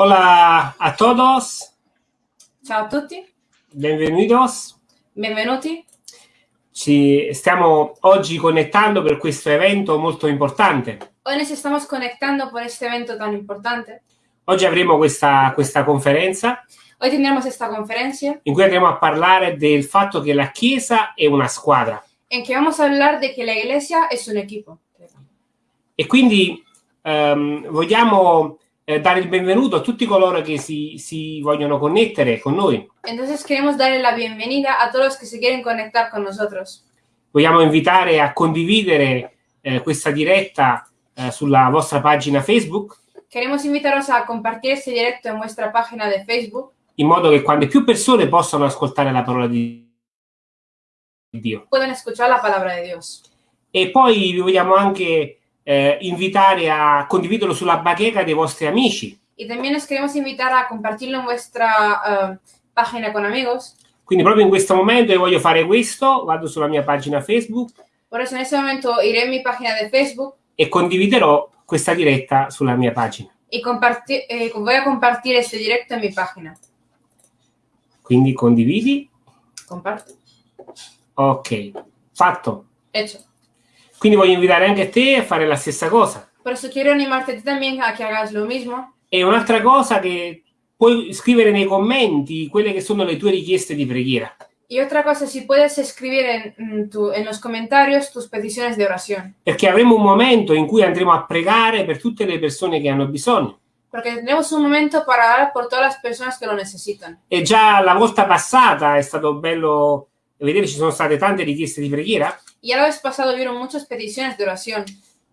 Hola a todos, Ciao a tutti, benvenutos. benvenuti. Ci stiamo oggi connettando per questo evento molto importante. Hoy nos estamos conectando por este evento tan importante. Oggi avremo questa, questa conferenza Hoy tendremos esta conferencia in cui andremo a parlare del fatto che la Chiesa è una squadra en que vamos a hablar de que la iglesia es un equipo. e quindi ehm, vogliamo eh, dare il benvenuto a tutti coloro che si, si vogliono connettere con noi. Entonces queremos darle la bienvenida a todos los que se quieren conectar con nosotros. Vogliamo invitare a condividere eh, questa diretta eh, sulla vostra pagina Facebook Queremos invitaros a compartir este directo en vuestra página de Facebook, in modo che quante più persone possano ascoltare la parola di Dio. puedan escuchar la palabra de Dios. E poi vi vogliamo anche eh, invitare a condividerlo sulla bacheca dei vostri amici. Y también os queremos invitar a compartirlo en vuestra eh, página con amigos. Quindi proprio in questo momento io voglio fare questo, vado sulla mia pagina Facebook Por eso en este momento iré en mi página de Facebook e condividerò questa diretta sulla mia pagina. y compartir, eh, voy a compartir este directo en mi página. Quindi condividi. Comparto. Ok, fatto. Hecho. Quindi voglio invitare anche te a fare la stessa cosa. Por eso quiero animarte a ti también a que hagas lo mismo. E un'altra cosa che puoi scrivere nei commenti quelle che sono le tue richieste di preghiera. Y otra cosa, si puedes escribir en, mm, tu- en los comentarios tus peticiones de oración. Perché avremo un momento in cui andremo a pregare per tutte le persone che hanno bisogno. Porque tendremos un momento para orar por todas las personas que lo necesitan. E già la volta passata è stato bello vedere ci sono state tante richieste di preghiera Y ya la vez pasado vieron muchas peticiones de oración.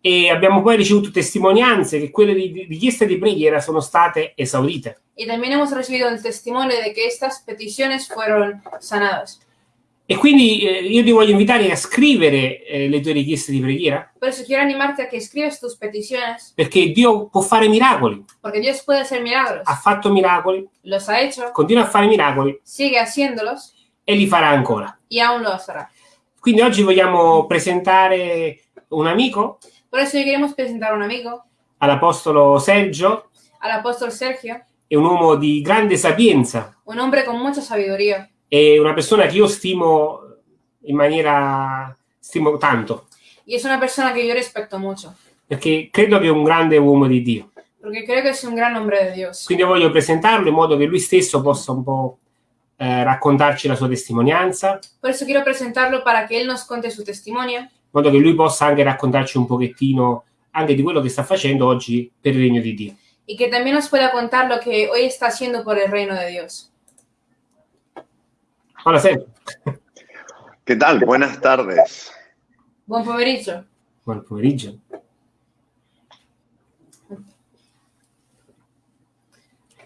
e abbiamo poi ricevuto testimonianze che quelle richieste di preghiera sono state esaurite. Y también hemos recibido el testimonio de que estas peticiones fueron sanadas. E quindi eh, io ti voglio invitare a scrivere eh, le tue richieste di preghiera Por eso quiero animarte a que escribas tus peticiones, perché Dio può fare miracoli, porque Dios puede hacer milagros. ha fatto miracoli, Los ha hecho, continua a fare miracoli sigue haciéndolos e li farà ancora. y aún los hará. Quindi oggi vogliamo presentare un amico, Por eso hoy queremos presentar a un amigo, all'Apostolo Sergio, al apóstol Sergio, è un uomo di grande sapienza, un hombre con mucha sabiduría. è una persona che io stimo in maniera stimo tanto, Y es una persona que yo respeto mucho, perché credo che è un grande uomo di Dio. porque creo que es un gran hombre de Dios. Quindi voglio presentarlo in modo che lui stesso possa un po' eh, raccontarci la sua testimonianza, Por eso quiero presentarlo para que él nos cuente su testimonio, in modo che lui possa anche raccontarci un pochettino anche di quello che sta facendo oggi per il regno di Dio. y que también nos pueda contar lo que hoy está haciendo por el reino de Dios. Hola Sergio. ¿Qué tal? Buenas tardes. Buon pomeriggio. Buon pomeriggio.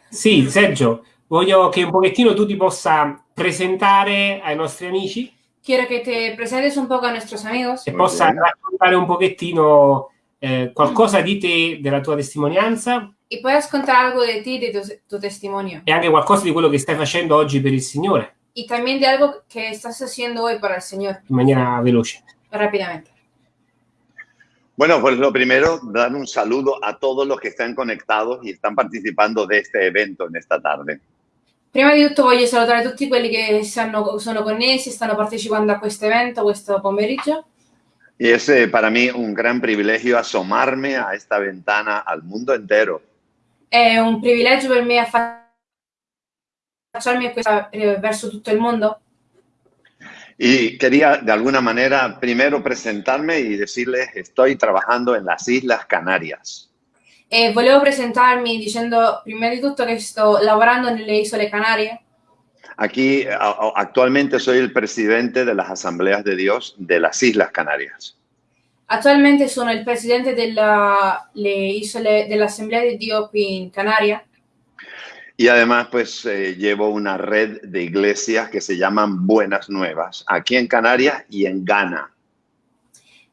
Sì, Sergio, voglio che un pochettino tu ti possa presentare ai nostri amici Quiero que te presentes un poco a nuestros amigos e possa bien. raccontare un pochettino eh, qualcosa di te, della tua testimonianza y puedas contar algo de ti, de tu, tu testimonio. e anche qualcosa di quello che stai facendo oggi per il Signore, Y también de algo que estás haciendo hoy para el Señor, in maniera veloce. rápidamente. Bueno, pues lo primero, dar un saludo a todos los que están conectados y están participando de este evento en esta tarde. Prima di tutto voglio salutare tutti quelli che stanno- sono connessi, stanno partecipando a questo evento, questo pomeriggio. Y es eh, para mí un gran privilegio asomarme a esta ventana al mundo entero È un privilegio per me affacciarmi a questa- eh, verso tutto il mondo y quería de alguna manera primero presentarme y decirles estoy trabajando en las Islas Canarias. E volevo presentarmi dicendo prima di tutto che sto lavorando nelle isole Canarie. Aquí actualmente soy el presidente de las Asambleas de Dios de las Islas Canarias. Attualmente sono il presidente dell'Assemblea di Dio qui in Canaria Y además, pues eh, llevo una red de iglesias que se llaman Buenas Nuevas, aquí en Canarias y en Ghana.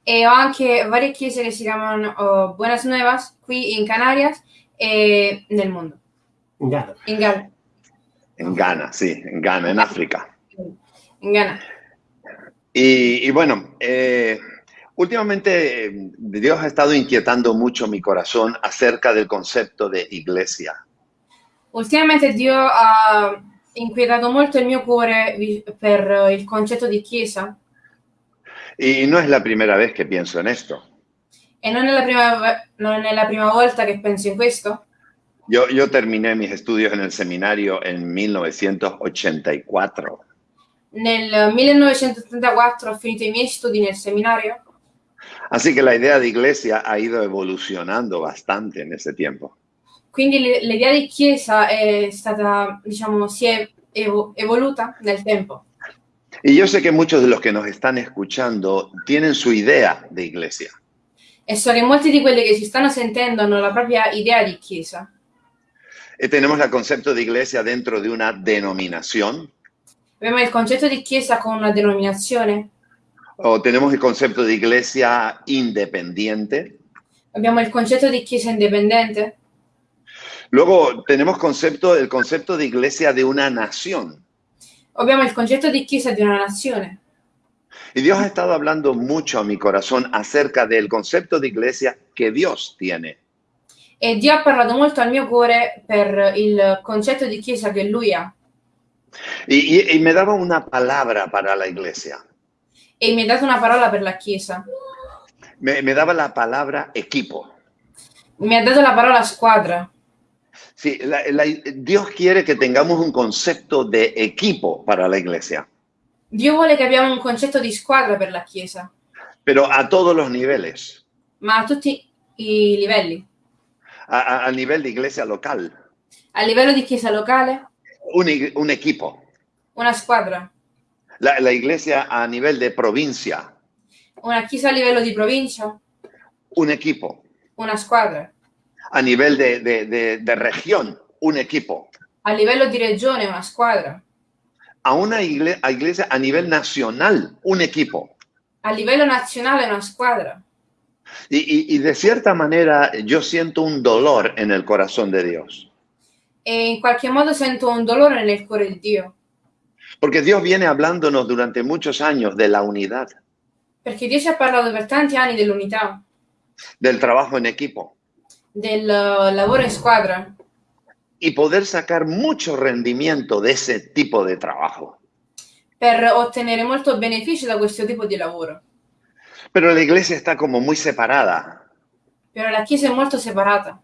E ho anche varie chiese che si chiamano oh, Buenas Nuevas qui in Canarias e nel mondo, In Ghana. in Ghana. En Ghana, sí, en Ghana, en África. In Ghana. Y, y bueno, eh, últimamente eh, Dios ha estado inquietando mucho mi corazón acerca del concepto de iglesia. Ultimamente Dio ha inquietato molto il mio cuore per eh, il concetto di chiesa Y no es la primera vez que pienso en esto. e non è la prima, non è la prima volta che penso in questo. Yo, yo terminé mis estudios en el seminario en 1984. Nel 1984 ho finito i miei studi nel seminario, Así que la idea de iglesia ha ido evolucionando bastante en ese tiempo. quindi l'idea di chiesa è stata, diciamo, si è evo- evoluta nel tempo. Y yo sé que muchos de los que nos están escuchando tienen su idea de iglesia. E so che molti di quelli che ci stanno sentendo hanno la propria idea di chiesa. Eh, tenemos el concepto de iglesia dentro de una denominación Abbiamo il concetto di chiesa con una denominazione, o tenemos el concepto de iglesia independiente. abbiamo il concetto di chiesa indipendente, Luego tenemos concepto, el concepto de iglesia de una nación. Abbiamo il concetto di chiesa di una nazione. Y Dios ha estado hablando mucho a mi corazón acerca del concepto de iglesia que Dios tiene. E Dio ha parlato molto al mio cuore per il concetto di chiesa che lui ha. Y, y- y me daba una palabra para la iglesia. E mi ha dato una parola per la chiesa. Me, me daba la palabra equipo. Mi ha dato la parola squadra. Sí, la- la- Dios quiere que tengamos un concepto de equipo para la iglesia, Dio vuole che abbiamo un concetto di squadra per la chiesa, pero a todos los niveles. ma a tutti i livelli. A, a- a nivel de iglesia local, A livello di chiesa locale, un, ig- un equipo. una squadra. La, la iglesia a nivel de provincia, Una chiesa a livello di provincia, un equipo. una squadra. A nivel de, de- de- de región, un equipo. A livello di regione, una squadra. A una igle- a iglesia a nivel nacional, un equipo. A livello nazionale, una squadra. Y, y- y de cierta manera yo siento un dolor en el corazón de Dios. E in qualche modo sento un dolore nel cuore di Dio, Porque Dios viene hablándonos durante muchos años de la unidad, perché Dio ci ha parlato per tanti anni dell'unità, del trabajo en equipo del lavoro in squadra y poder sacar mucho rendimiento de ese tipo de trabajo. per ottenere molto beneficio da questo tipo di lavoro. Pero la iglesia está como muy separada, Però la Chiesa è molto separata,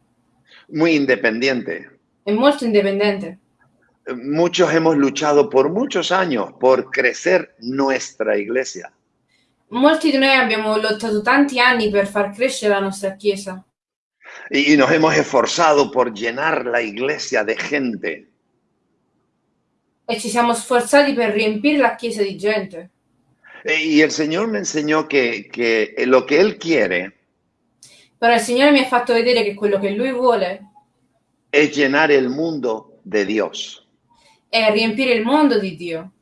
muy independiente. è molto indipendente. Muchos hemos luchado por muchos años por crecer nuestra iglesia. Molti di noi abbiamo lottato tanti anni per far crescere la nostra Chiesa Y, y nos hemos esforzado por llenar la iglesia de gente. e ci siamo sforzati per riempire la Chiesa di gente. E- Y el Señor me enseñó que, que lo que Él quiere Però il Signore mi ha fatto vedere che quello che Lui vuole es llenar el mundo de Dios. è riempire il mondo di Dio.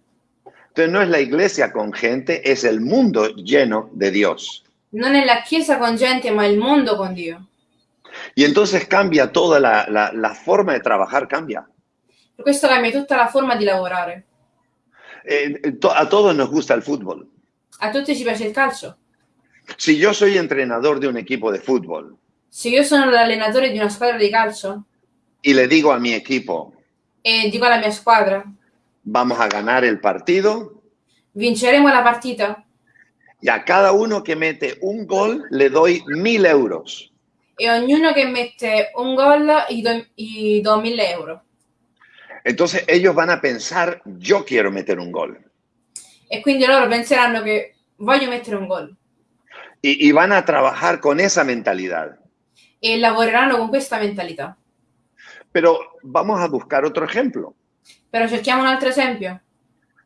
Entonces no es la iglesia con gente, es el mundo lleno de Dios. Non è la Chiesa con gente, ma il mondo con Dio. Y entonces cambia toda la, la- la forma de trabajar, cambia. Questo cambia tutta la forma di lavorare. Eh, to- a todos nos gusta el fútbol. A tutti ci piace il calcio. Si yo soy entrenador de un equipo de fútbol Se io sono l'allenatore di una squadra di calcio y le digo a mi equipo, e dico alla mia squadra vamos a ganar el partido, vinceremo la partita y a cada uno que mete un gol le doy mil euros. E ognuno che mette un gol gli do, gli do 1000 euro. Entonces ellos van a pensar, yo quiero meter un gol. E quindi loro penseranno che voglio mettere un gol Y, y van a trabajar con esa mentalidad. e lavoreranno con questa mentalità. Pero vamos a buscar otro ejemplo. Però cerchiamo un altro esempio.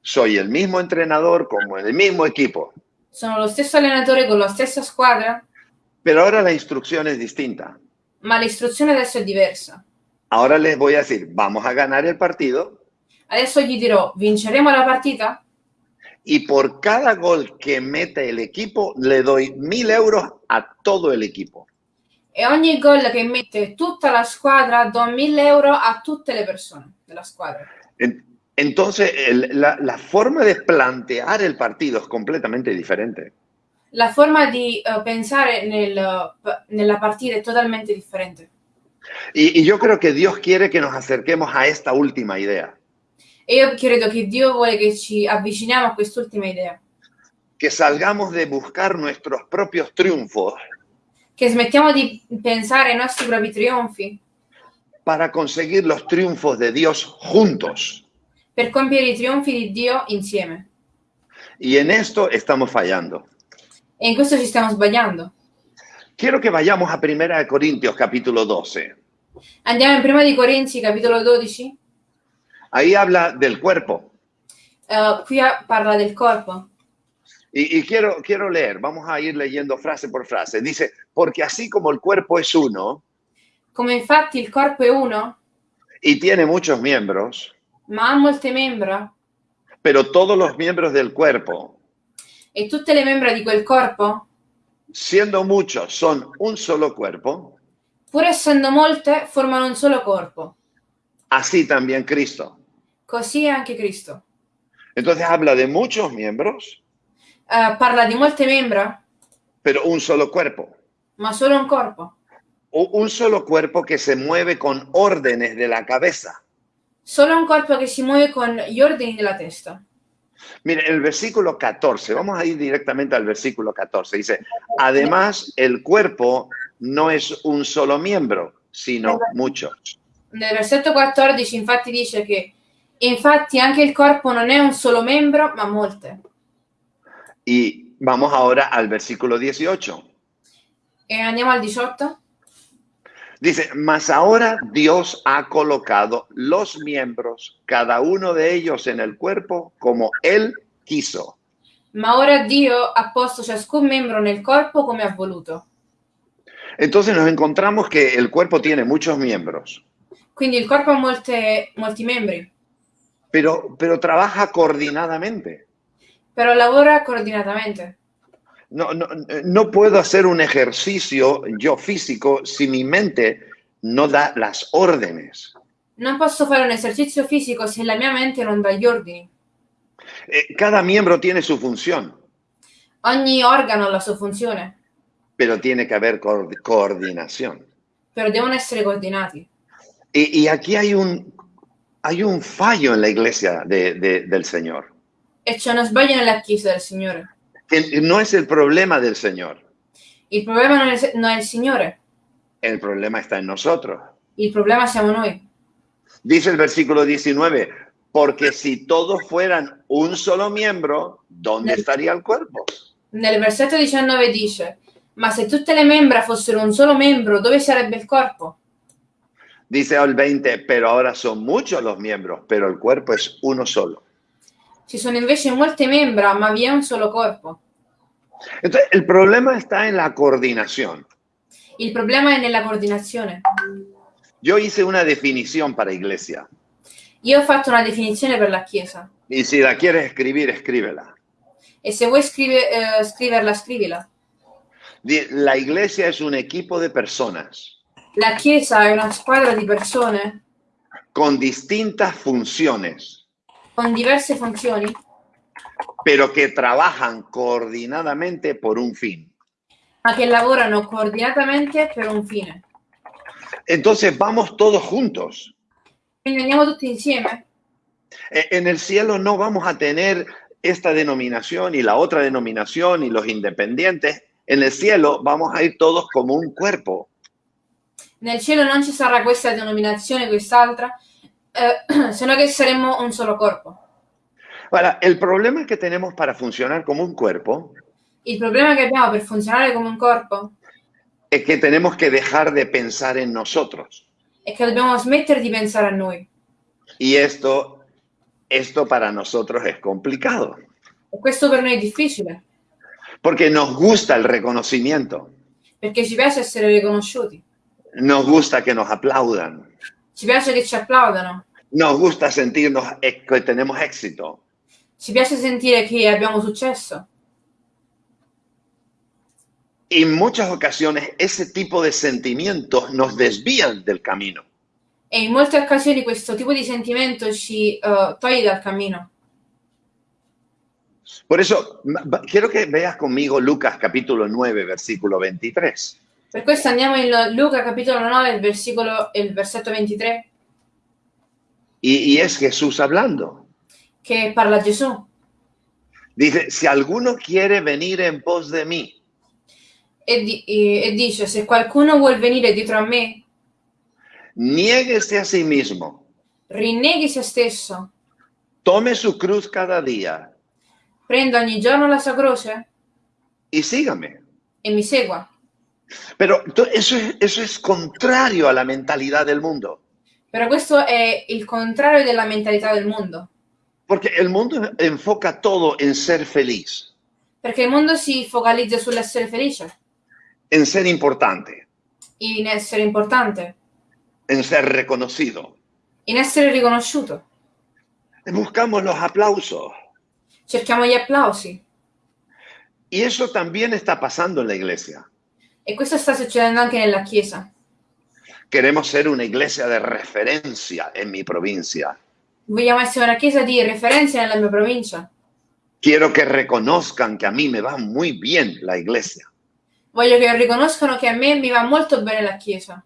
Soy el mismo entrenador como el mismo equipo, Sono lo stesso allenatore con la stessa squadra, pero ahora la instrucción es distinta. ma l'istruzione adesso è diversa. Ahora les voy a decir, vamos a ganar el partido Adesso gli dirò vinceremo la partita y por cada gol que mete el equipo le doy mil euros a todo el equipo. e ogni gol che mette tutta la squadra do 1000 euro a tutte le persone della squadra. En- Entonces, el- la, la forma de plantear el partido es completamente diferente. La forma di eh, pensare nel- nella partita è totalmente differente. Y, y yo creo que Dios quiere que nos acerquemos a esta última idea, E io credo che Dio vuole che ci avviciniamo a quest'ultima idea, que salgamos de buscar nuestros propios triunfos che smettiamo di pensare ai nostri propri trionfi para conseguir los triunfos de Dios juntos. per compiere i trionfi di Dio insieme. Y en esto estamos fallando. E in questo ci stiamo sbagliando. Quiero que vayamos a 1 Corintios capítulo 12. Andiamo in prima di Corinzi, capitolo 12. Ahí habla del cuerpo. Eh, qui a- parla del corpo. Y, y quiero, quiero leer, vamos a ir leyendo frase por frase. Dice, porque así como el cuerpo es uno Come infatti il corpo è uno, y tiene muchos miembros, ma ha molte membra, pero todos los miembros del cuerpo, e tutte le membra di quel corpo, siendo muchos, son un solo cuerpo, pur essendo molte, formano un solo corpo. así también Cristo. Così è anche Cristo. Entonces habla de muchos miembros, Eh, parla di molte membra, pero un solo cuerpo. ma solo un corpo. O un solo cuerpo que se mueve con órdenes de la cabeza. Solo un corpo che si muove con gli ordini della testa. Mire, el versículo 14, vamos a ir directamente al versículo 14. Dice, además el cuerpo no es un solo miembro, sino muchos. Nel versetto 14 infatti dice che infatti anche il corpo non è un solo membro, ma molte. Y vamos ahora al versículo 18. E andiamo al 18. Dice, mas ahora Dios ha colocado los miembros, cada uno de ellos en el cuerpo, como Él quiso. Ma ora Dio ha posto ciascun membro nel corpo come ha voluto. Entonces nos encontramos que el cuerpo tiene muchos miembros, Quindi il corpo ha molte- molti membri, pero, pero trabaja coordinadamente. però lavora coordinatamente. No, no, no puedo hacer un ejercicio yo físico si mi mente no da las órdenes. Non posso fare un esercizio fisico se la mia mente non dà gli ordini. Eh, Cada miembro tiene su función, Ogni organo ha la sua funzione, pero tiene que haber coor- coordinación. però devono essere coordinati. Y, y aquí hay un, hay un fallo en la iglesia de- de- del Señor, E c'è uno sbaglio nella Chiesa del Signore. Que no es el problema del Señor, Il problema non è, non è il Signore, el problema está en nosotros. il problema siamo noi. Dice el versículo 19, porque si todos fueran un solo miembro, ¿dónde estaría el cuerpo? Nel versetto 19 dice, ma se tutte le membra fossero un solo membro, dove sarebbe il corpo? Dice el 20, pero ahora son muchos los miembros, pero el cuerpo es uno solo. Ci sono invece molte membra, ma vi è un solo corpo. Entonces, el problema está en la coordinación. Il problema è nella coordinazione. Yo hice una definición para iglesia Io ho fatto una definizione per la Chiesa y si la quieres escribir, escríbela. e se vuoi scrive- eh, scriverla, scrivila. La iglesia es un equipo de personas La Chiesa è una squadra di persone con distintas funciones, con diverse funzioni, pero que trabajan coordinadamente por un fin. ma che lavorano coordinatamente per un fine. Entonces vamos todos juntos. Quindi andiamo tutti insieme. En el cielo no vamos a tener esta denominación y la otra denominación y los independientes. En el cielo vamos a ir todos como un cuerpo. Nel cielo non ci sarà questa denominazione, quest'altra, eh, se no che saremmo un solo corpo. Ahora, el problema que tenemos para funcionar como un cuerpo Il problema che abbiamo per funzionare come un corpo es que tenemos que dejar de pensar en nosotros. è che dobbiamo smettere di pensare a noi. Y esto, esto para nosotros es complicado, E questo per noi è difficile, porque nos gusta el reconocimiento, perché ci piace essere riconosciuti, nos gusta que nos aplaudan, ci piace che ci applaudano, nos gusta sentirnos e- que tenemos éxito. ci piace sentire che abbiamo successo. Y en muchas ocasiones ese tipo de sentimientos nos desvían del camino. E in molte occasioni questo tipo di sentimento ci eh, toglie dal cammino. Por eso, quiero que veas conmigo Lucas capítulo 9, versículo 23. Per questo andiamo in Luca capitolo 9, il, versicolo, il versetto 23, Y, y es Jesús hablando. che parla Gesù. Dice, si alguno quiere venir en pos de mí, E, di- e- dice, se qualcuno vuol venire dietro a me, niéguese a sí mismo, rinneghi se stesso, tome su cruz cada día prenda ogni giorno la sua croce y sígame. e mi segua. Pero to- eso es, eso es contrario a la mentalidad del mundo, Però questo è il contrario della mentalità del mondo, porque el mundo enfoca todo en ser feliz, perché il mondo si focalizza sull'essere felice, en ser importante, in essere importante, en ser reconocido. in essere riconosciuto. Buscamos los aplausos. Cerchiamo gli applausi Y eso también está pasando en la iglesia. E questo sta succedendo anche nella Chiesa. Queremos ser una iglesia de referencia en mi provincia. Vogliamo essere una Chiesa di referenza nella mia provincia. Quiero que reconozcan que a mí me va muy bien la iglesia. Voglio che riconoscano che a me mi va molto bene la Chiesa.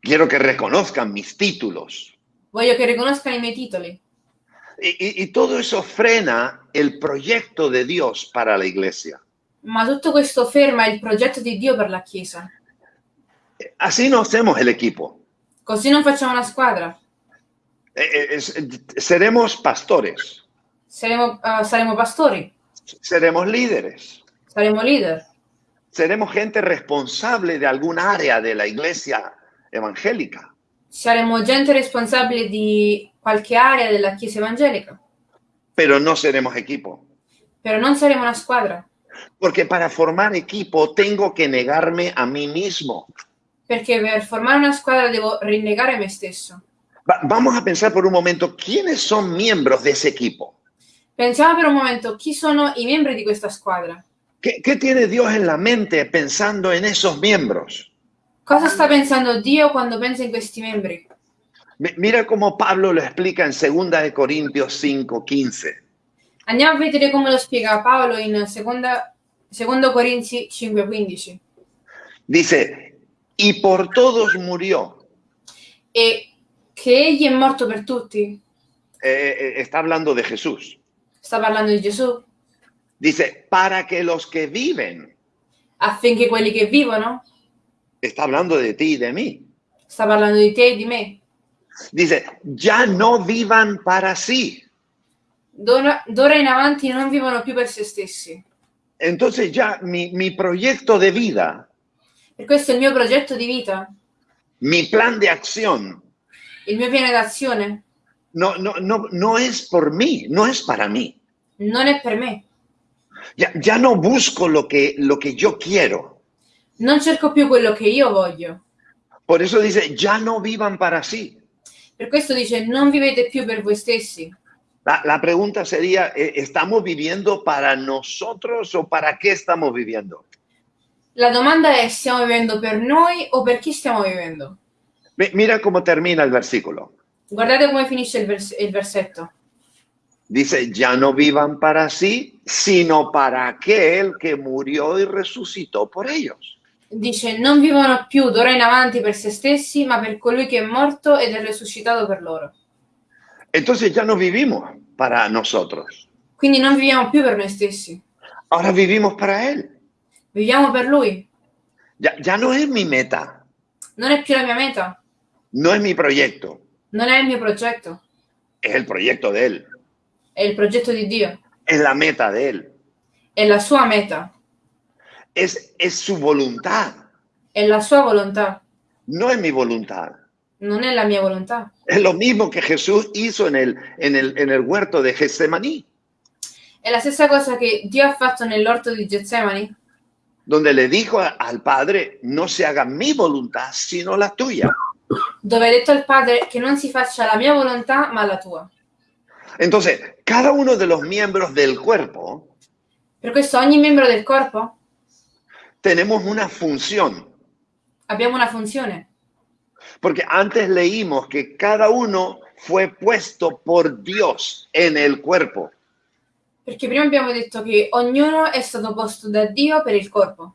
Quiero que reconozcan mis títulos. Voglio che riconoscano i miei titoli. Y, y- y todo eso frena el proyecto de Dios para la iglesia. Ma tutto questo ferma il progetto di Dio per la Chiesa. Así no hacemos el equipo. Così non facciamo una squadra. Eh, eh, seremos pastores, Saremo, eh, saremo pastori, seremos líderes, saremo leader, seremos gente responsable de algún área de la iglesia evangélica. saremo gente responsabile di qualche area della Chiesa evangelica, pero no seremos equipo. però non saremo una squadra, Porque para formar equipo tengo que negarme a mí mismo. perché per formare una squadra devo rinnegare me stesso. Va- vamos a pensar por un momento, ¿quiénes son miembros de ese equipo? Pensiamo per un momento chi sono i membri di questa squadra. ¿Qué, qué tiene Dios en la mente pensando en esos miembros? Cosa sta pensando Dio quando pensa in questi membri? Mi- Mira cómo Pablo lo explica en 2 de Corintios 5:15. Andiamo a vedere come lo spiega Paolo in seconda, secondo Corinzi 5:15. Dice, y por todos murió. E che egli è morto per tutti, Eh, eh, está hablando de Jesús. sta parlando di Gesù, Dice, para que los que viven, affinché quelli che vivono, está hablando de ti y de mí. sta parlando di te e di me, Dice, ya no vivan para sí. D'ora, d'ora in avanti non vivono più per se stessi. Entonces ya mi, mi proyecto de vida, Per questo il mio progetto di vita, mi plan de acción, il mio piano d'azione, no, no, no, no es por mí, no es para mí. non è per me. Ya, ya no busco lo que, lo que yo quiero. Non cerco più quello che io voglio. Por eso dice, ya no vivan para sí. Per questo dice non vivete più per voi stessi. La, la pregunta sería, eh, ¿estamos viviendo para nosotros o para qué estamos viviendo? La domanda è stiamo vivendo per noi o per chi stiamo vivendo? Mi- Mira cómo termina el versículo. Guardate come finisce il, vers- il versetto. Dice, ya no vivan para sí, sino para aquel que murió y resucitó por ellos. Dice non vivono più d'ora in avanti per se stessi, ma per colui che è morto ed è risuscitato per loro. Entonces ya no vivimos para nosotros. Quindi non viviamo più per noi stessi, Ahora vivimos para Él. viviamo per lui. Ya, ya no es mi meta, Non è più la mia meta, no es mi proyecto, non è il mio progetto, es el proyecto de Él, è il progetto di Dio, es la meta de Él, è la sua meta, es, es su voluntad, è la sua volontà, no es mi voluntad. Non è la mia volontà. Es lo mismo que Jesús hizo en el, en el, en el huerto de Getsemaní, È la stessa cosa che Dio ha fatto nell'orto di Getsemani, donde le dijo al Padre, no se haga mi voluntad, sino la tuya. dove ha detto al Padre che non si faccia la mia volontà, ma la tua. Entonces, cada uno de los miembros del cuerpo Per questo ogni membro del corpo tenemos una función, abbiamo una funzione, porque antes leímos que cada uno fue puesto por Dios en el cuerpo. perché prima abbiamo detto che ognuno è stato posto da Dio per il corpo.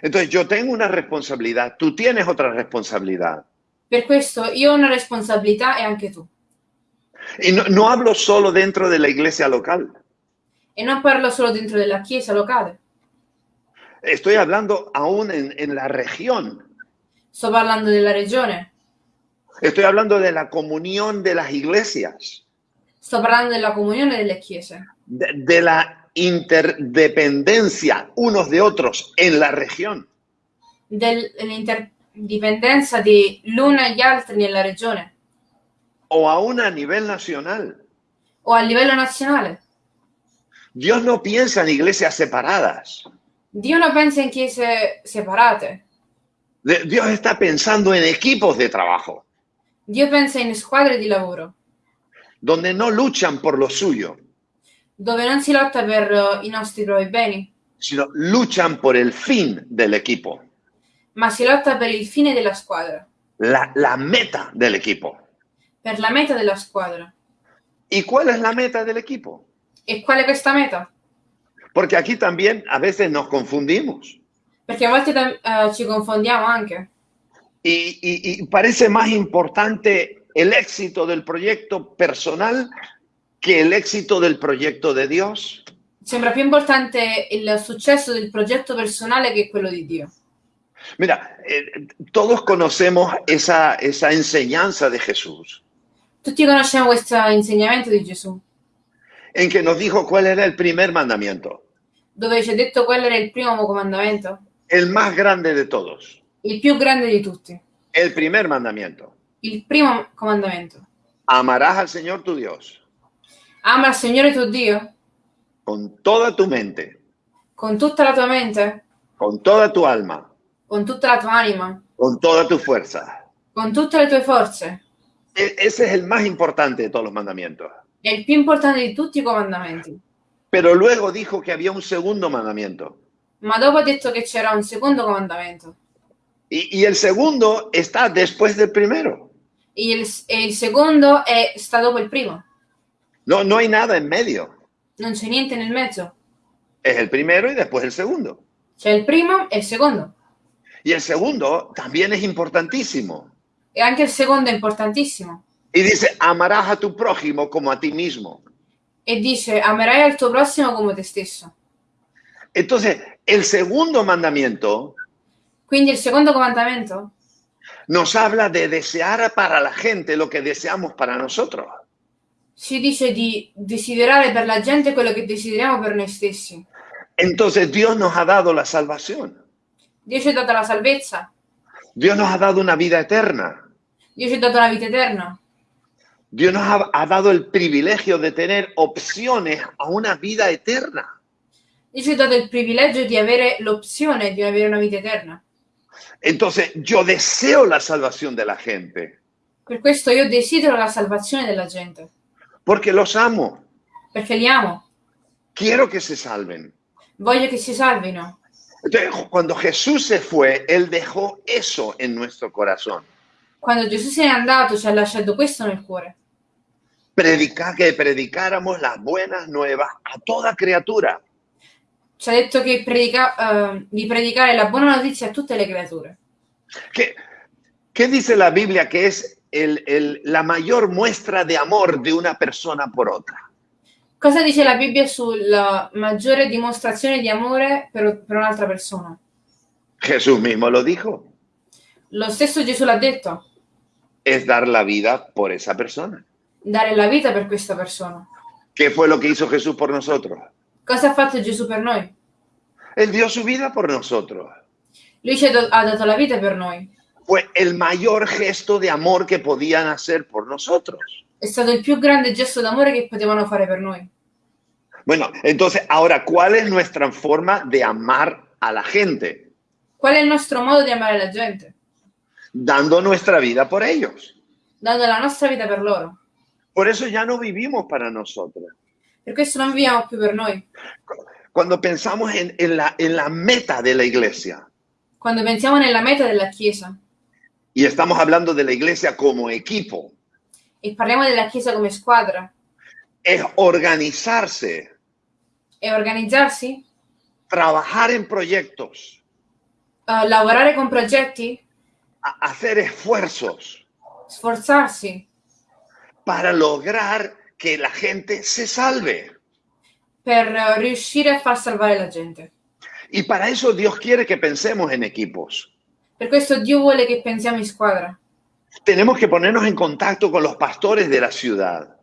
Entonces yo tengo una responsabilidad, tú tienes otra responsabilidad. Per questo io ho una responsabilità e anche tu. Y no, no hablo solo dentro de la iglesia local, E non parlo solo dentro della chiesa locale, estoy hablando aún en, en la región. Sto parlando della regione, Estoy hablando de la comunión de las iglesias, sto parlando della comunione delle chiese, de, de la interdependencia unos de otros en la región. del- dell'interdipendenza di l'uno e gli altri nella regione o aún a nivel nacional. o a livello nazionale. Dios no piensa en iglesias separadas. Dio non pensa in chiese separate, Dios está pensando en equipos de trabajo, Dio pensa in squadre di lavoro, donde no luchan por lo suyo, dove non si lotta per i nostri propri beni, sino luchan por el fin del equipo, ma si lotta per il fine della squadra, la, la meta del equipo. per la meta della squadra. ¿Y cuál es la meta del equipo? E qual è questa meta? Porque aquí también a veces nos confundimos Perché a volte eh, ci confondiamo anche. y, y- y parece más importante el éxito del proyecto personal que el éxito del proyecto de Dios. Sembra più importante il successo del progetto personale che quello di Dio. Mira, eh, todos conocemos esa, esa enseñanza de Jesús, Tutti conosciamo questo insegnamento di Gesù, en que nos dijo cuál era el primer mandamiento, dove ci ha detto quello era il primo comandamento, el más grande de todos, il più grande di tutti. el primer mandamiento. Il primo comandamento. Amarás al Señor tu Dios Ama il Signore tuo Dio con toda tu mente, con tutta la tua mente, con toda tu alma, con tutta la tua anima, con toda tu fuerza. con tutte le tue forze. E- ese es el más importante de todos los mandamientos. È il più importante di tutti i comandamenti. Pero luego dijo que había un segundo mandamiento. Ma dopo ha detto che c'era un secondo comandamento. Y, y el segundo está después del primero. E il, e il secondo è, sta dopo il primo. No, no hay nada en medio. Non c'è niente nel mezzo. Es el primero y después el segundo. C'è il primo e il secondo. Y el segundo también es importantísimo. E anche il secondo è importantissimo. Y dice, amarás a tu prójimo como a ti mismo. E dice, amerai al tuo prossimo come te stesso. Entonces, el segundo mandamiento Quindi il secondo comandamento nos habla de desear para la gente lo que deseamos para nosotros. ci dice di desiderare per la gente quello che desideriamo per noi stessi. Entonces, Dios nos ha dado la salvación. Dio ci ha dato la salvezza, Dios nos ha dado una vida eterna. Dio ci ha dato la vita eterna, Dios nos ha, ha dado el privilegio de tener opciones a una vida eterna. Dio ci ha dato il privilegio di avere l'opzione di avere una vita eterna. Entonces, yo deseo la salvación de la gente Per questo io desidero la salvazione della gente, porque los amo. perché li amo, Quiero que se salven. voglio che si salvino. Entonces, cuando Jesús se fue, Él dejó eso en nuestro corazón. Quando Gesù se n'è andato ci ha lasciato questo nel cuore, Predicar, que predicáramos las buenas nuevas a toda criatura. Ci ha detto che predica- eh, di predicare la buona notizia a tutte le creature. ¿Qué, qué dice la Biblia que es el- el- la mayor muestra de amor de una persona por otra? Cosa dice la Bibbia sulla maggiore dimostrazione di amore per, per un'altra persona? Jesús mismo lo dijo. Lo stesso Gesù l'ha detto, Es dar la vida por esa persona. dare la vita per questa persona. ¿Qué fue lo que hizo Jesús por nosotros? Cosa ha fatto Gesù per noi? Él dio su vida por nosotros. Lui ci ha, do- ha dato la vita per noi. Fue el mayor gesto de amor que podían hacer por nosotros. È stato il più grande gesto d'amore che potevano fare per noi. Bueno, entonces, ahora, ¿cuál es nuestra forma de amar a la gente? Qual è il nostro modo di amare la gente? Dando nuestra vida por ellos. Dando la nostra vita per loro. Por eso ya no vivimos para nosotros. Per questo non viviamo più per noi. Cuando pensamos en, en la, en la meta de la iglesia, Quando pensiamo nella meta della Chiesa. Y estamos hablando de la iglesia como equipo, e parliamo della Chiesa come squadra es organizarse, e organizzarsi, trabajar en proyectos, eh, lavorare con progetti, a hacer esfuerzos. Sforzarsi para lograr que la gente se salve. per riuscire a far salvare la gente. Y para eso Dios quiere que pensemos en equipos. Per questo Dio vuole che pensiamo in squadra. Tenemos que ponernos en contacto con los pastores de la ciudad.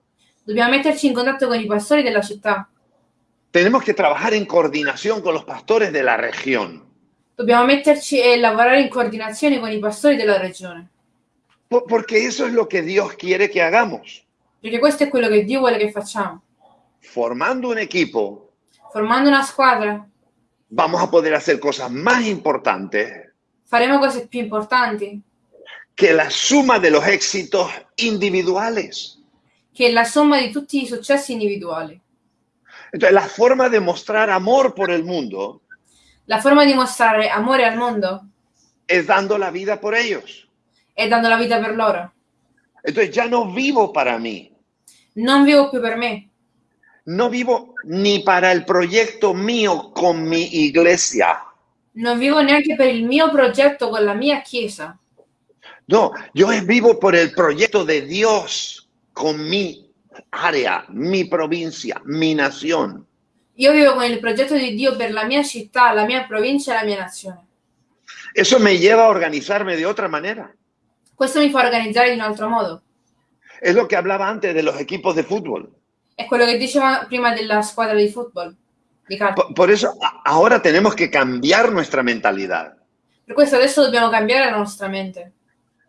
Dobbiamo metterci in contatto con i pastori della città. Tenemos que trabajar en coordinación con los pastores de la región. Dobbiamo metterci e lavorare in coordinazione con i pastori della regione. Po- Porque eso es lo que Dios quiere que hagamos. Perché questo è quello che Dio vuole che facciamo. Formando un equipo, Formando una squadra vamos a poder hacer cosas más importantes faremo cose più importanti que la suma de los éxitos individuales. che la somma di tutti i successi individuali. Entonces, la forma de mostrar amor por el mundo La forma di mostrare amore al mondo es dando la vida por ellos. è dando la vita per loro. Entonces, ya no vivo para mí, Non vivo più per me, no vivo ni para el proyecto mío con mi iglesia. non vivo neanche per il mio progetto con la mia chiesa. No, yo vivo por el proyecto de Dios con mi área, mi provincia, mi nación. Io vivo con il progetto di Dio per la mia città, la mia provincia e la mia nazione. Eso me lleva a organizarme de otra manera. Questo mi fa organizzare in un altro modo. Es lo que hablaba antes de los equipos de fútbol. È quello che diceva prima della squadra di football, di. Por, por eso ahora tenemos que cambiar nuestra mentalidad, Per questo adesso dobbiamo cambiare la nostra mente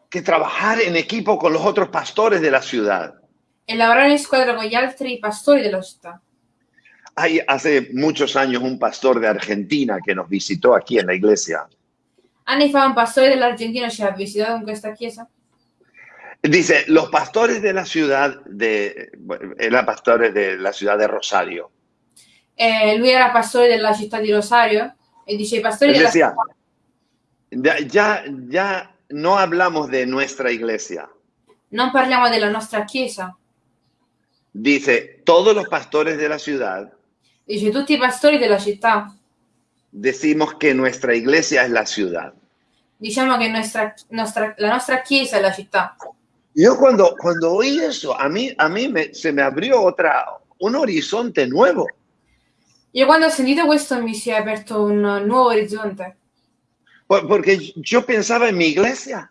que trabajar en equipo con los otros pastores de la ciudad. e lavorare in squadra con gli altri pastori della città. Hay hace muchos años un pastor de Argentina que nos visitó aquí en la iglesia. Anni fa un pastore dell'Argentina ci ha visitato in questa chiesa Dice, los pastores de la ciudad de, era pastores de la ciudad de Rosario. e lui era pastore della città di Rosario e dice Él della decía, ya, ya, ya no hablamos de nuestra iglesia. non parliamo della nostra chiesa, Dice, todos los pastores de la ciudad dice tutti i pastori della città. decimos que nuestra iglesia es la ciudad. Diciamo che nostra- nostra- la nostra chiesa è la città. Yo cuando, cuando oí eso, a mí, a mí me- se me abrió otra, un horizonte nuevo. Io quando ho sentito questo mi si è aperto un nuovo orizzonte, Por- Porque yo pensaba en mi iglesia.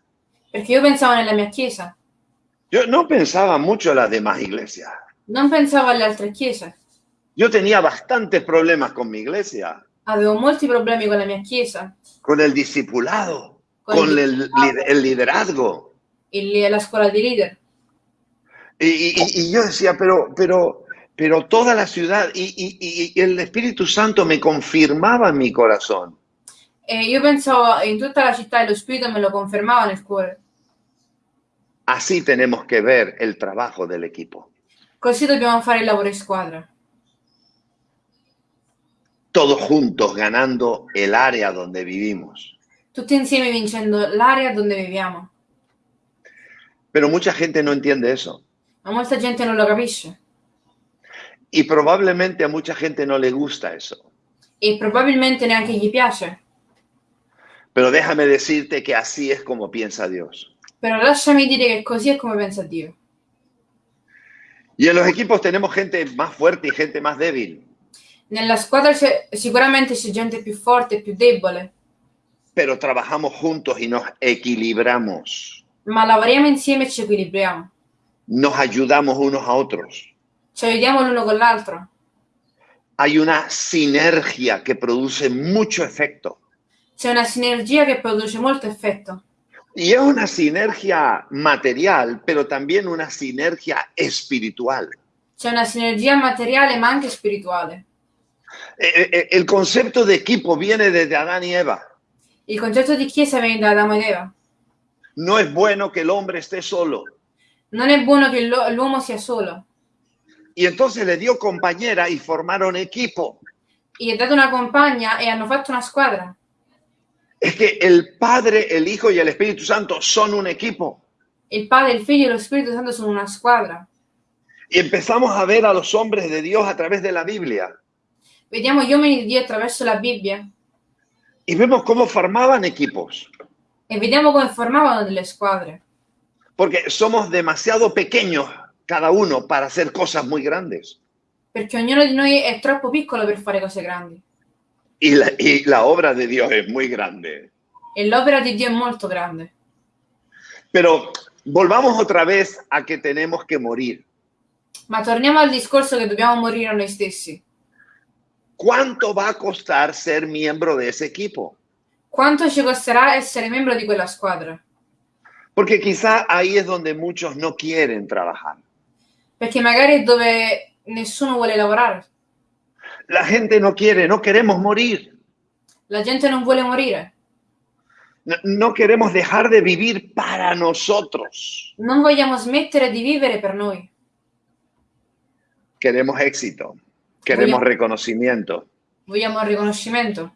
perché io pensavo nella mia chiesa, Yo no pensaba mucho en las demás iglesias. non pensavo alle altre chiese. Yo tenía bastantes problemas con mi iglesia, Avevo molti problemi con la mia chiesa, con el discipulado, Con con el el, el liderazgo. Il- la scuola di leader. Y, y- y yo decía, pero, pero, pero toda la ciudad y, y- el Espíritu Santo me confirmaba en mi corazón. E io pensavo in tutta la città e lo spirito me lo confermava nel cuore. Así tenemos que ver el trabajo del equipo. Così dobbiamo fare il lavoro in squadra. Todos juntos ganando el área donde vivimos. Tutti insieme vincendo l'area dove viviamo. Pero mucha gente no entiende eso. Ma molta gente non lo capisce. Y probablemente a mucha gente no le gusta eso. E probabilmente neanche gli piace. Pero déjame decirte que así es como piensa Dios. Però lasciami dire che così è come pensa Dio. Y en los equipos tenemos gente más fuerte y gente más débil. Nella squadra c'è, sicuramente c'è gente più forte e più debole, Pero trabajamos juntos y nos equilibramos. Ma lavoriamo insieme e ci equilibriamo. Nos ayudamos unos a otros. Ci aiutiamo l'uno con l'altro. Hay una sinergia que produce mucho efecto. C'è una sinergia che produce molto effetto. Y es una sinergia material, pero también una sinergia espiritual. C'è una sinergia materiale ma anche spirituale. Eh, eh, El concepto de equipo viene desde Adán y Eva. Il concetto di chiesa viene da Adamo ed Eva. No es bueno que el hombre esté solo. Non è buono che l'u- l'uomo sia solo. Y entonces le dio compañera y formaron equipo. Gli ha dato una compagna e hanno fatto una squadra. Es que el Padre, el Hijo y el Espíritu Santo son un equipo. Il Padre, il Figlio e lo Spirito Santo sono una squadra. Y empezamos a ver a los hombres de Dios a través de la Biblia. Vediamo gli uomini di Dio attraverso la Bibbia. y vemos cómo formaban equipos, e vediamo come formavano delle squadre. porque somos demasiado pequeños cada uno para hacer cosas muy grandes. Perché ognuno di noi è troppo piccolo per fare cose grandi. Y la, y la obra de Dios es muy grande. E l'opera di Dio è molto grande. Pero volvamos otra vez a que tenemos que morir. Ma torniamo al discorso che dobbiamo morire a noi stessi. ¿Cuánto va a costar ser miembro de ese equipo? Quanto ci costerà essere membro di quella squadra? Porque quizá ahí es donde muchos no quieren trabajar. Perché magari è dove nessuno vuole lavorare. La gente no quiere, no queremos morir. La gente non vuole morire. No, no queremos dejar de vivir para nosotros. Non vogliamo smettere di vivere per noi. Queremos éxito, queremos Vogliamo- reconocimiento. Vogliamo riconoscimento.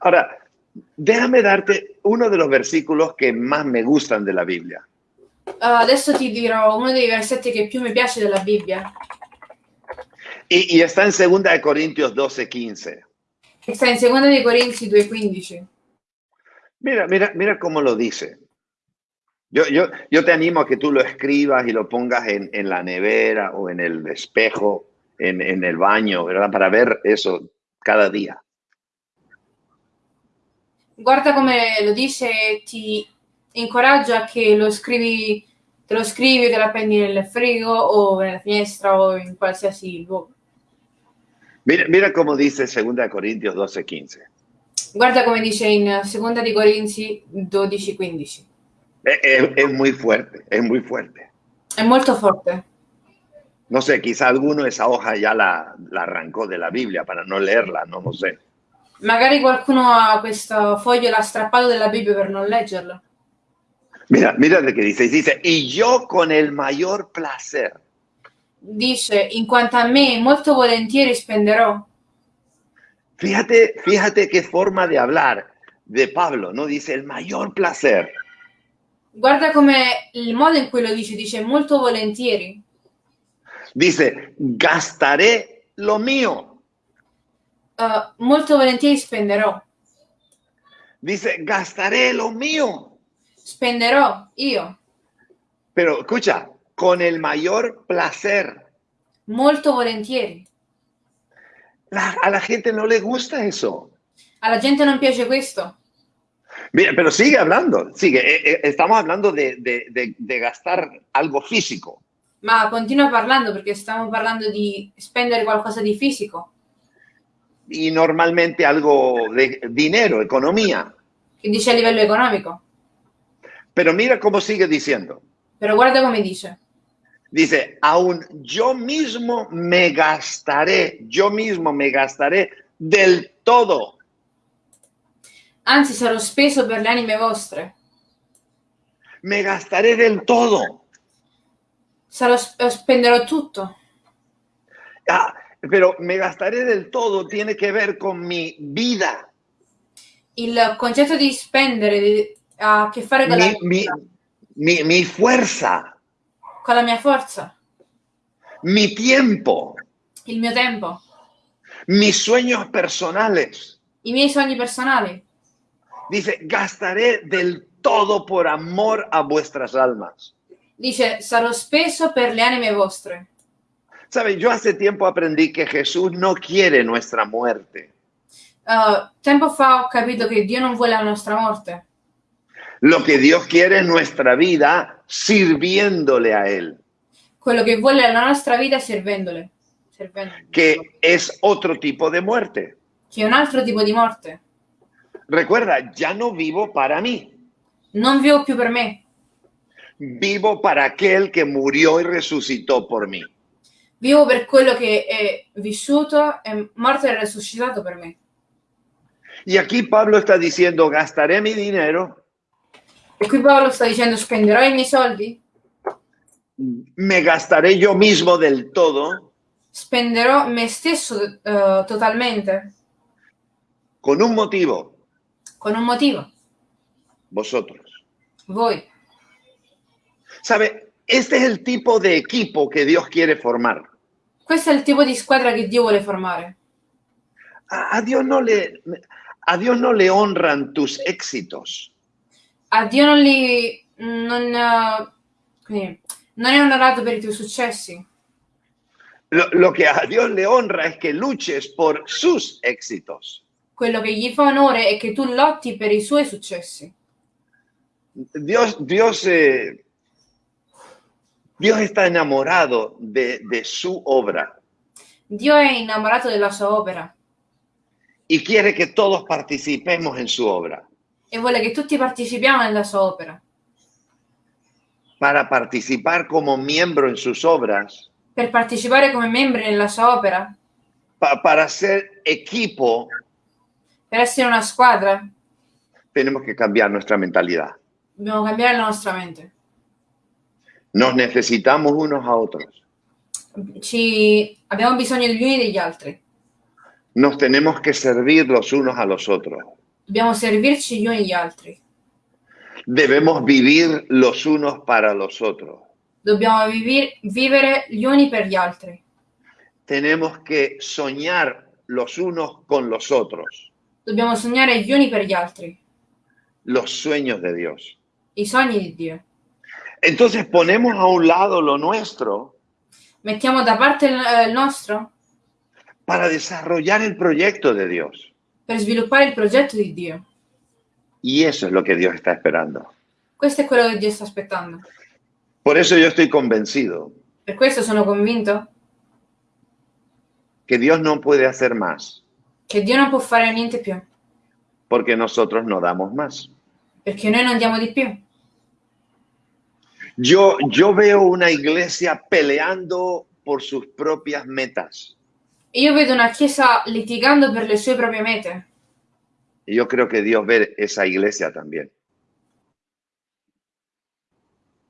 Ahora, déjame darte uno de los versículos que más me gustan de la Biblia. Uh, adesso ti dirò uno dei versetti che più mi piace della Bibbia, Y, y está en 2 de Corintios 12, 15. che sta in 2 dei Corinzi 2,15. Mira, mira, mira cómo lo dice. Yo, yo, yo te animo a que tú lo escribas y lo pongas en, en la nevera o en el espejo, en, en el baño, ¿verdad? Para ver eso cada día. Guarda come lo dice ti incoraggio a che lo scrivi, te lo scrivi, te la appendi nel frigo o nella finestra o in qualsiasi luogo. Mira, mira cómo dice 2 de Corintios 12, 15. Guarda come dice in 2 di Corinzi 12,15. Es, es- es muy fuerte, es muy fuerte. È molto forte. No sé, quizá alguno esa hoja ya la, la arrancó de la Biblia para no leerla, no lo sé. Magari qualcuno ha questo foglio, l'ha strappato dalla Bibbia per non leggerlo. Mira, mira lo que dice. Dice, y yo con el mayor placer. Dice, in quanto a me, molto volentieri spenderò. Fíjate, fíjate qué forma de hablar de Pablo, ¿no? Dice, el mayor placer. Guarda come il modo in cui lo dice, dice molto volentieri. Dice, gastaré lo mío. Uh, molto volentieri spenderò. Dice, gastaré lo mío. Spenderò io. Pero escucha, con el mayor placer. Molto volentieri. La- a la gente no le gusta eso. Alla gente non piace questo. Mira, pero sigue hablando, sigue. Eh, eh, Estamos hablando de, de- de- de gastar algo físico. Ma continua parlando perché stiamo parlando di spendere qualcosa di fisico, Y normalmente algo de dinero, economía. che dice a livello economico. Pero mira cómo sigue diciendo. Però guarda come dice. Dice, aún yo mismo me gastaré, yo mismo me gastaré del todo. Anzi, sarò speso per le anime vostre. Me gastaré del todo. Sarò, sp- spenderò tutto. Ah, pero me gastaré del todo tiene que ver con mi vida, Il concetto di spendere di- ha a che fare con la, mi, mi, mi, mi fuerza, con la mia forza, mi tiempo, il mio tempo, mis sueños personales. i miei sogni personali. Dice, gastaré del todo por amor a vuestras almas. Dice, sarò speso per le anime vostre. Sabe, yo hace tiempo aprendí que Jesús no quiere nuestra muerte. Uh, tempo fa ho capito che Dio non vuole la nostra morte. Lo que Dios quiere es nuestra vida sirviéndole a Él, Quello che vuole è la nostra vita servendole. Servendole. que es otro tipo de muerte. Che è un altro tipo di morte. Recuerda, ya no vivo para mí, Non vivo più per me, vivo para aquel que murió y resucitó por mí. Vivo per quello che è vissuto, è morto e risuscitato per me. Y aquí Pablo está diciendo, gastaré mi dinero, E qui Paolo sta dicendo spenderò i miei soldi, me gastaré yo mismo del todo spenderò me stesso eh, totalmente, con un motivo, con un motivo, vosotros. voi. ¿Sabe? Este es el tipo de equipo que Dios quiere formar. Questo è il tipo di squadra che Dio vuole formare. A, a Dios no le... A Dios no le honran tus éxitos. A Dio non li... non, quindi, non è onorato per i tuoi successi. Lo, lo que a Dios le honra es que luches por sus éxitos. Quello che gli fa onore è che tu lotti per i suoi successi. Dios, Dios, eh, Dios está enamorado de, de su obra Dio è innamorato della sua opera y quiere que todos participemos en su obra. e vuole che tutti partecipiamo nella sua opera. Para participar como miembro en sus obras, Per partecipare come membri nella sua opera, pa- para ser equipo, per essere una squadra, tenemos que cambiar nuestra mentalidad. dobbiamo cambiare la nostra mente. Nos necesitamos unos a otros. Ci... Abbiamo bisogno degli uni degli altri. Nos tenemos que servir los unos a los otros. Dobbiamo servirci gli uni gli altri. Debemos vivir los unos para los otros. Dobbiamo vivi- vivere gli uni per gli altri. Tenemos que soñar los unos con los otros, Dobbiamo sognare gli uni per gli altri. los sueños de Dios. I sogni di Dio. Entonces ponemos a un lado lo nuestro Mettiamo da parte il, il nostro para desarrollar el proyecto de Dios. per sviluppare il progetto di Dio. Y eso es lo que Dios está esperando. Questo è quello che Dio sta aspettando. Por eso yo estoy convencido Per questo sono convinto que Dios no puede hacer más che Dio non può fare niente più, porque nosotros no damos más. perché noi non diamo di più. Yo, yo veo una iglesia peleando por sus propias metas. Io vedo una chiesa litigando per le sue proprie mete. Y yo creo que Dios ve esa iglesia también.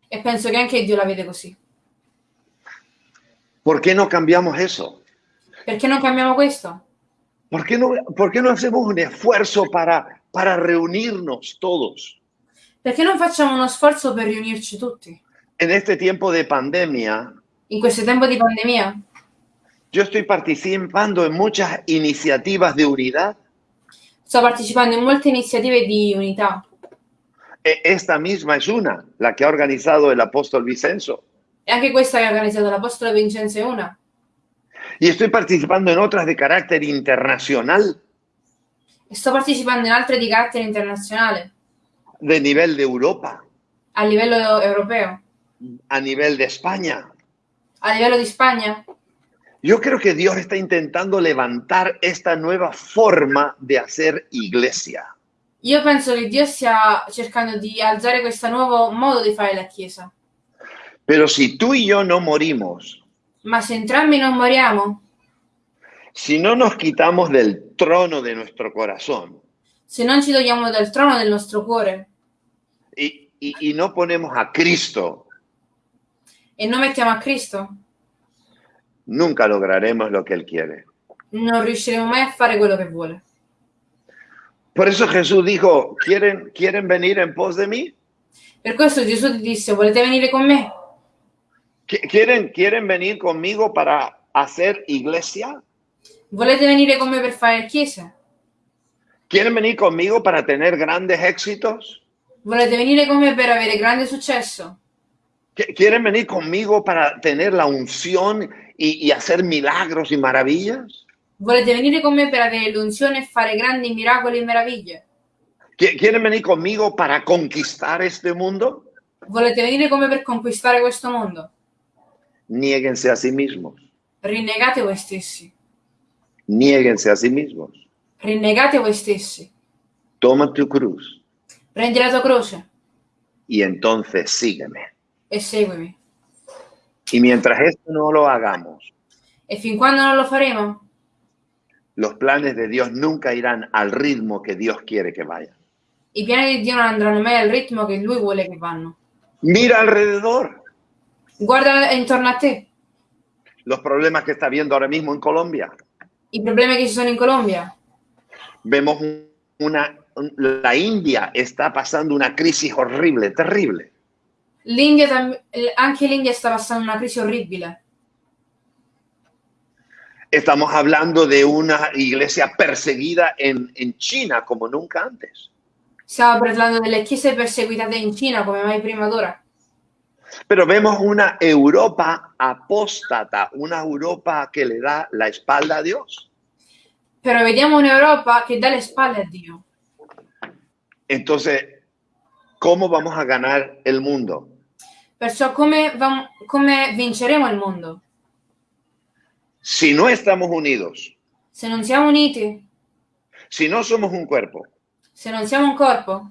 E penso che anche Dio la vede così. ¿Por qué no cambiamos eso? Perché non cambiamo questo? ¿Por qué no, por qué no hacemos un esfuerzo para, para reunirnos todos? Perché non facciamo uno sforzo per riunirci tutti? En este tiempo de pandemia, In questo tempo di pandemia yo estoy participando en muchas iniciativas de unidad. sto partecipando in molte iniziative di unità. E- Esta misma es una, la que ha organizado el apóstol Vicenzo. E anche questa che ha organizzato l'Apostolo Vincenzo è una. Y estoy participando en otras de carácter internacional, E sto partecipando in altre di carattere internazionale, de nivel de Europa, a livello europeo, a nivel de España. a livello di Spagna. Yo creo que Dios está intentando levantar esta nueva forma de hacer iglesia. Io penso che Dio stia cercando di alzare questo nuovo modo di fare la Chiesa. Pero si tú y yo no morimos, Ma se entrambi non moriamo, si no nos quitamos del trono de nuestro corazón se non ci togliamo dal trono del nostro cuore y, y- y no ponemos a Cristo, e non mettiamo a Cristo, nunca lograremos lo que Él quiere. non riusciremo mai a fare quello che vuole. Por eso Jesús dijo, ¿quieren, ¿quieren venir en pos de mí? Per questo Gesù ti disse, volete venire con me? ¿Qui- ¿Quieren, ¿Quieren venir conmigo para hacer iglesia? Volete venire con me per fare chiesa? ¿Quieren venir conmigo para tener grandes éxitos? Volete venire con me per avere grande successo? ¿Qui- ¿Quieren venir conmigo para tener la unción y, y hacer milagros y maravillas? Volete venire con me per avere l'unzione e fare grandi miracoli e meraviglie? ¿Qui- ¿Quieren venir conmigo para conquistar este mundo? Volete venire con me per conquistare questo mondo? Niéguense a sí mismos. Rinnegate voi stessi. Niéguense a sí mismos. Rinnegate voi stessi. Toma tu cruz Prendi la tua croce y entonces sígueme. e seguimi. Y mientras esto no lo hagamos, E fin quando non lo faremo, los planes de Dios nunca irán al ritmo que Dios quiere que vayan. i piani di Dio non andranno mai al ritmo che Lui vuole che vanno. Mira alrededor Guarda intorno a te los problemas que está viendo ahora mismo en Colombia. i problemi che ci sono in Colombia. Vemos un- una, un- la India está pasando una crisis horrible, terrible. L'India, anche l'India sta passando una crisi orribile. Estamos hablando de una iglesia perseguida en, en China como nunca antes. Stiamo parlando delle chiese perseguitate in Cina come mai prima d'ora. Pero vemos una Europa apóstata, una Europa que le da la espalda a Dios. Però vediamo un'Europa che dà le spalle a Dio. Entonces, ¿cómo vamos a ganar el mundo? Perciò come, vam- come vinceremo il mondo? Si no estamos unidos, Se non siamo uniti, si no somos un cuerpo, se non siamo un corpo,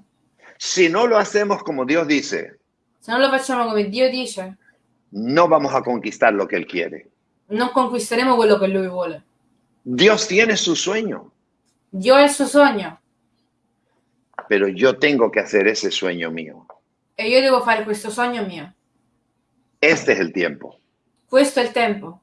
si no lo hacemos como Dios dice, se non lo facciamo come Dio dice, no vamos a conquistar lo que Él quiere. non conquisteremo quello che Lui vuole. Dios tiene su sueño, ha il suo sogno pero yo tengo que hacer ese sueño mío. e io devo fare questo sogno mio. Este es el tiempo. Questo è il tempo.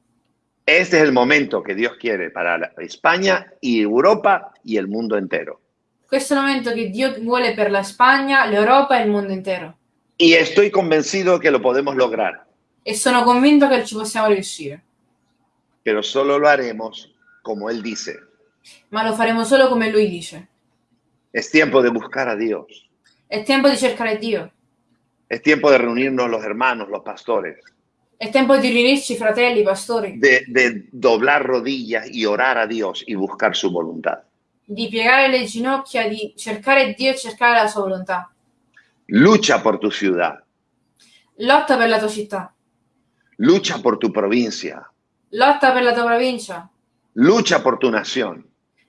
Este es el momento que Dios quiere para España y Europa y el mundo entero. Questo è il momento che Dio vuole per la Spagna, l'Europa e il mondo intero. Y estoy convencido que lo podemos lograr, E sono convinto che ci possiamo riuscire. pero solo lo haremos como Él dice. Ma lo faremo solo come Lui dice. Es tiempo de buscar a Dios. È tempo di cercare Dio. Es tiempo de reunirnos los hermanos, los pastores, È tempo di riunirci, fratelli, pastori, de, de doblar rodillas y orar a Dios y buscar su voluntad. di piegare le ginocchia, di cercare Dio e cercare la sua volontà. Lucha por tu ciudad, Lotta per la tua città, lucha por tu provincia, lotta per la tua provincia, lucha por tu nación,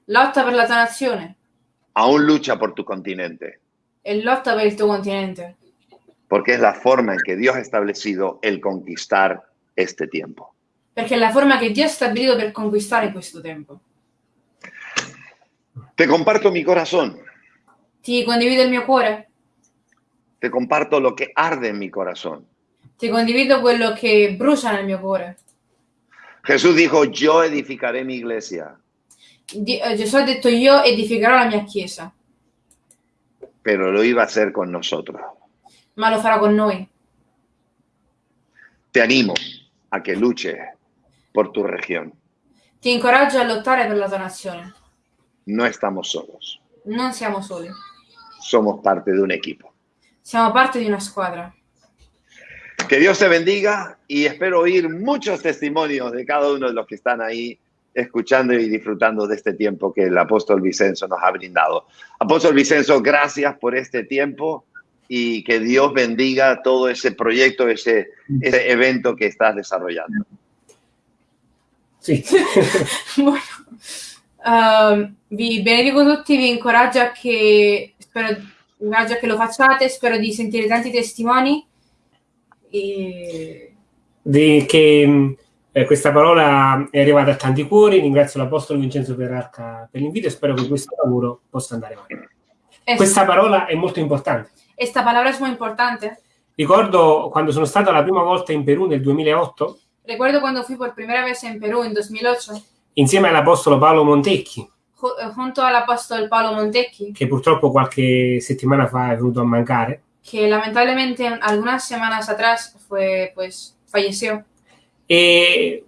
lotta per la tua nazione aún lucha por tu continente, e lotta per il tuo continente. porque es la forma en que Dios ha establecido el conquistar este tiempo. Perché è la forma che Dio ha stabilito per conquistare questo tempo. Te comparto mi corazón, Ti condivido il mio cuore, te comparto lo que arde en mi corazón. ti condivido quello che brucia nel mio cuore. Jesús dijo, yo edificaré mi iglesia, Di- eh, Gesù ha detto io edificherò la mia chiesa, pero lo iba a hacer con nosotros. ma lo farà con noi. Te animo a que luches por tu región. Ti incoraggio a lottare per la tua nazione. No estamos solos, Non siamo soli, somos parte de un equipo. siamo parte di una squadra. Que Dios te bendiga y espero oír muchos testimonios de cada uno de los que están ahí escuchando y disfrutando de este tiempo que el apóstol Vicenzo nos ha brindado. Apóstol Vicenzo, gracias por este tiempo y que Dios bendiga todo ese proyecto, ese, ese evento que estás desarrollando. Sì. Bueno, ehm, vi benedico tutti, vi incoraggio a che, spero, vi incoraggio a che lo facciate, spero di sentire tanti testimoni. E Di- che eh, questa parola è arrivata a tanti cuori. Ringrazio l'Apostolo Vincenzo Perarca per l'invito e spero che questo lavoro possa andare avanti. es- Questa parola è molto importante. esta palabra es muy importante. Ricordo quando sono stato la prima volta in Perù nel 2008 Recuerdo cuando fui por primera vez en Perú en 2008, insieme all'Apostolo Paolo Montecchi, ju- eh, junto al apóstol Paolo Montecchi, che purtroppo qualche settimana fa è venuto a mancare. Que lamentablemente algunas semanas atrás fue, pues, falleció. E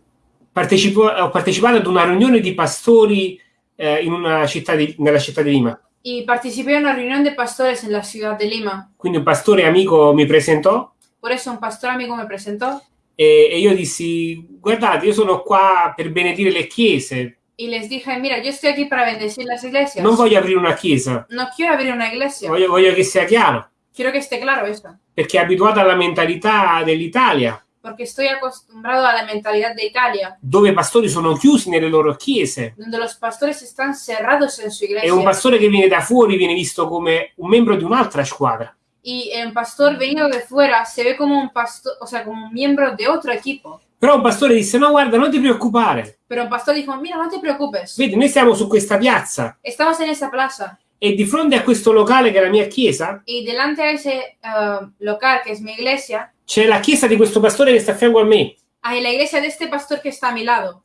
partecipo- ho partecipato ad una riunione di pastori eh, in una città di- nella città di Lima. Y participé en una reunión de pastores en la ciudad de Lima. Quindi un pastore amico mi presentò Por eso un pastor amigo me presentó e, e io dissi: Guardate, io sono qua per benedire le chiese, y les dije, mira, yo estoy aquí para bendecir las iglesias. non voglio aprire una chiesa, No quiero abrir una iglesia. voglio, voglio che sia chiaro, Quiero que esté claro eso. perché abituato alla mentalità dell'Italia, Porque estoy acostumbrado a la mentalidad de Italia, dove i pastori sono chiusi nelle loro chiese. donde los pastores están cerrados en su E un iglesia. pastore che viene da fuori viene visto come un membro di un'altra squadra. Y un pastor venido de fuera se ve como un pastor, o sea, como un miembro de otro equipo. Però un pastore disse: No, guarda, non ti preoccupare. Pero un pastor dijo, mira, no te preocupes. Vedi, noi siamo su questa piazza Estamos en esa plaza e di fronte a questo locale che è la mia chiesa y delante de ese uh, local que es mi iglesia, c'è la chiesa di questo pastore che sta a fianco a me. hay la iglesia de este pastor que está a mi lado.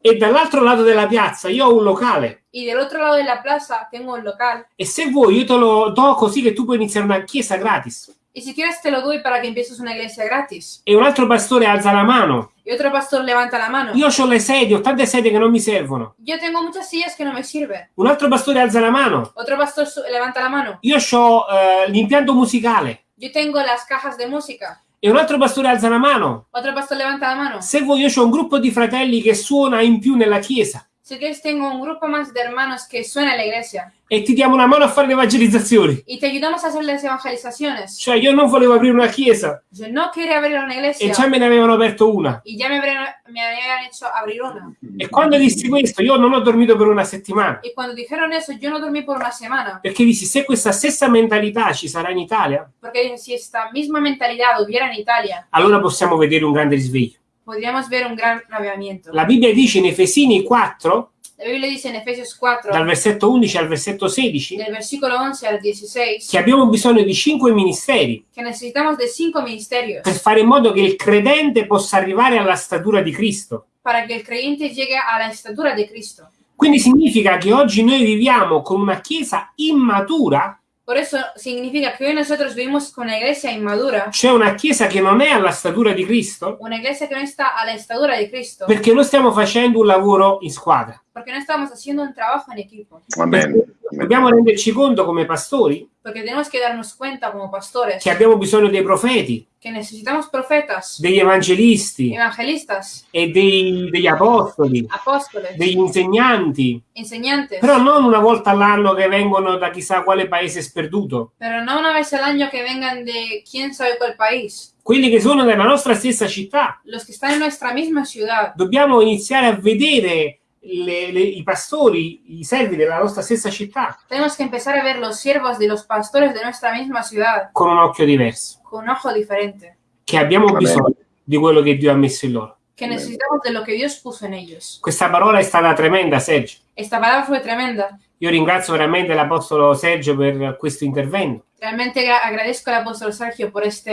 E dall'altro lato della piazza io ho un locale. Y del otro lado de la plaza tengo un local. E se vuoi, io te lo do così che tu puoi iniziare una chiesa gratis. Y si quieres te lo doy para que empieces una iglesia gratis. E un altro pastore alza la mano y otro pastor levanta la mano. Io ho le sedie, ho tante sedie che non mi servono. Yo tengo muchas sillas que no me sirven. Un altro pastore alza la mano. Otro pastor levanta la mano. Io ho eh, l'impianto musicale. Yo tengo las cajas de música. E un altro pastore alza la mano. Otro pastor levanta la mano. Se vuoi, io ho un gruppo di fratelli che suona in più nella chiesa. Si quieres, tengo un grupo más de hermanos que suena en la iglesia. E ti diamo una mano a fare le evangelizzazioni. Y te ayudamos a hacer las evangelizaciones. Cioè, io non volevo aprire una chiesa Yo no quería abrir una e iglesia. già me ne avevano aperto una. Y ya me me habían hecho abrir una. E quando dissi questo, io non ho dormito per una settimana. Y cuando dijeron eso, yo no dormí por una semana. Perché dissi, se questa stessa mentalità ci sarà in Italia, Porque dije, si esta misma mentalidad hubiera en Italia, allora possiamo vedere un grande risveglio. Podríamos ver un gran avivamiento. La Bibbia dice in Efesini 4, La Biblia dice en Efesios 4, dal versetto 11 al versetto 16, del versículo 11 al 16, che abbiamo bisogno di cinque ministeri que necesitamos de cinco ministerios per fare in modo che il credente possa arrivare alla statura di Cristo. para que el creyente llegue a la estatura de Cristo. Quindi significa che oggi noi viviamo con una chiesa immatura, Por eso significa que hoy nosotros vivimos con una iglesia inmadura, cioè una chiesa che non è alla statura di Cristo, una iglesia que no está a la estatura de Cristo, perché non stiamo facendo un lavoro in squadra. Porque no estamos haciendo un trabajo en equipo. Amén. Dobbiamo renderci conto come pastori porque tenemos que darnos cuenta como pastores che abbiamo bisogno dei profeti, que necesitamos profetas, degli evangelisti evangelistas, e dei- degli apostoli, apóstoles, degli insegnanti, enseñantes, però non una volta all'anno che vengono da chissà quale paese sperduto. pero no una vez al año que vengan de quién sabe cuál país, Quelli che sono nella nostra stessa città. los que están en nuestra misma ciudad. Dobbiamo iniziare a vedere le- le- i pastori, i servi della nostra stessa città Tenemos que empezar a ver los siervos de los pastores de nuestra misma ciudad con un occhio diverso, con un ojo diferente, che abbiamo Amen. bisogno di quello che Dio ha messo in loro. que necesitamos de lo que Dios puso en ellos. Questa parola è stata tremenda, Sergio. Esta palabra fue tremenda. Io ringrazio veramente l'Apostolo Sergio per questo intervento Realmente gra- agradezco al apóstol Sergio por esta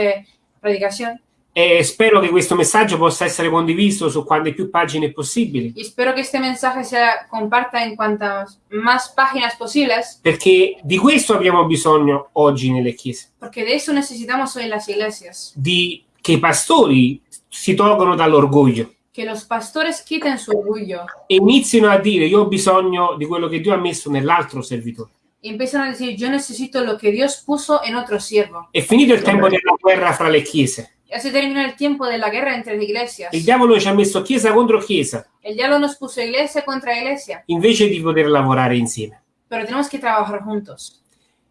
predicación e spero che questo messaggio possa essere condiviso su quante più pagine possibili, y espero que este mensaje se comparta en cuantas más páginas posibles, perché di questo abbiamo bisogno oggi nelle chiese, porque de eso necesitamos hoy en las iglesias, di che i pastori si tolgono dall'orgoglio que los pastores quiten su orgullo e inizino a dire io ho bisogno di quello che Dio ha messo nell'altro servitore. y empiezan a decir, yo necesito lo que Dios puso en otro siervo. È finito il tempo della guerra fra le chiese. Ya se terminó el tiempo de la guerra entre las iglesias. Il diavolo ci ha messo chiesa contro chiesa El diablo nos puso iglesia contra iglesia, invece di poter lavorare insieme. pero tenemos que trabajar juntos.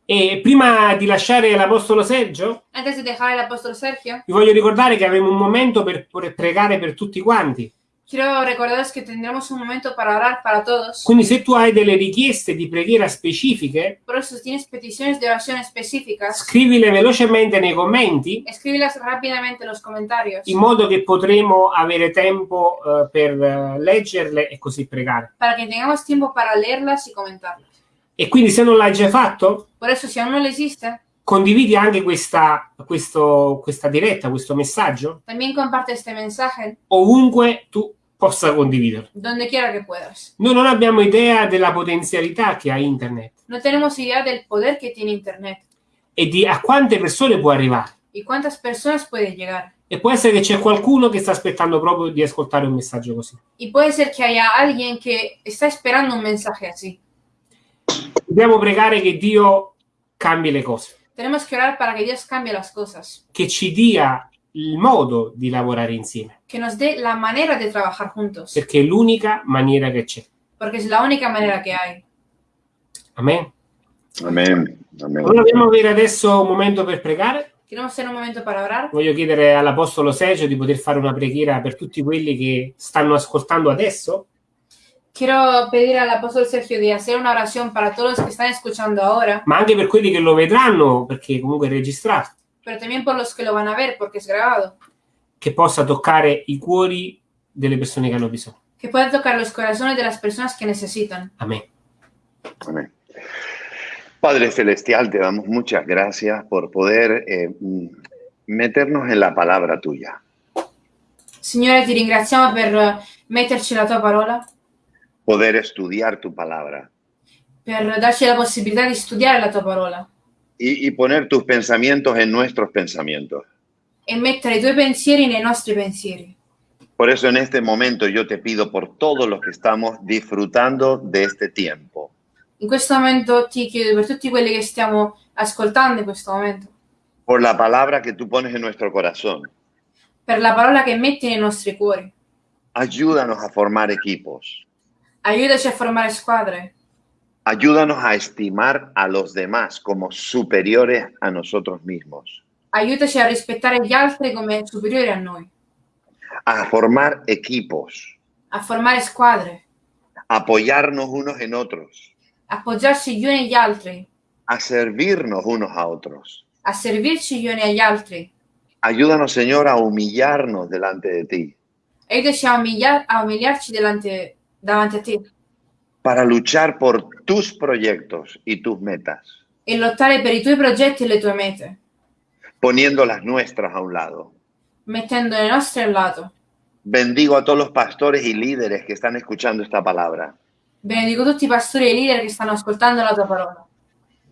E prima di lasciare l'Apostolo Sergio, Antes de dejar al apóstol Sergio, vi voglio ricordare che avremo un momento per per pregare per tutti quanti. Quiero recordaros que tendremos un momento para orar para todos. Quindi se tu hai delle richieste di preghiera specifiche, Por eso, si tienes peticiones de oración específicas, scrivile velocemente nei commenti escríbelas rápidamente en los comentarios in modo che potremo avere tempo eh, per eh, leggerle e così pregare. para que tengamos tiempo para leerlas y comentarlas. E quindi se non l'hai già fatto, Por eso, si aún no lo hiciste, condividi anche questa, questo- questa diretta, questo messaggio, también comparte este mensaje ovunque tu possa donde quiera que puedas. Noi non abbiamo idea della potenzialità che ha internet No tenemos idea del poder que tiene Internet e di a quante persone può arrivare. y cuántas personas puede llegar. E può essere che c'è qualcuno che sta aspettando proprio di ascoltare un messaggio così. Y puede ser que haya alguien que está esperando un mensaje así. Dobbiamo pregare che Dio cambi le cose, Tenemos que orar para que Dios cambie las cosas, che ci dia il modo di lavorare insieme, que nos dé la manera de trabajar juntos, perché è l'unica maniera che c'è. porque es la única manera que hay. Amen. Amén. Amén. Allora dobbiamo avere adesso un momento per pregare. Queremos hacer un momento para orar. Voglio chiedere all'Apostolo Sergio di poter fare una preghiera per tutti quelli che stanno ascoltando adesso Quiero pedir al apóstol Sergio de hacer una oración para todos los que están escuchando ahora, ma anche per quelli che lo vedranno, perché comunque è registrato, pero también por los que lo van a ver porque es grabado, che possa toccare i cuori delle persone che hanno bisogno. que pueda tocar los corazones de las personas que necesitan. Amen. Amén. Padre Celestial, te damos muchas gracias por poder eh, mm, meternos en la palabra tuya, Signore, ti ringraziamo per eh, metterci la tua parola, poder estudiar tu palabra per darci la possibilità di studiare la tua parola y, y poner tus pensamientos en nuestros pensamientos, e mettere i tuoi pensieri nei nostri pensieri, Por eso en este momento yo te pido por todos los que estamos disfrutando de este tiempo. In questo momento ti chiedo per tutti quelli che stiamo ascoltando in questo momento, por la palabra que tú pones en nuestro corazón. per la parola che metti nei nostri cuori. Ayúdanos a formar equipos. Aiutaci a formare squadre, Ayúdanos a estimar a los demás como superiores a nosotros mismos. aiutaci a rispettare gli altri come superiori a noi, A formar equipos. a formare squadre, A apoyarnos unos en otros. appoggiarsi gli uni agli altri, A servirnos unos a otros. a servirci gli uni agli altri. Ayúdanos, Señor, a humillarnos delante de ti. Aiutaci a, umiliar- a umiliarci delante- davanti a te Para luchar por tus proyectos y tus metas. e lottare per i tuoi progetti e le tue mete, Poniendo las nuestras a un lado. mettendo le nostre al lato. Bendigo a todos los pastores y líderes que están escuchando esta palabra. Benedico tutti i pastori e i leader che stanno ascoltando la tua parola,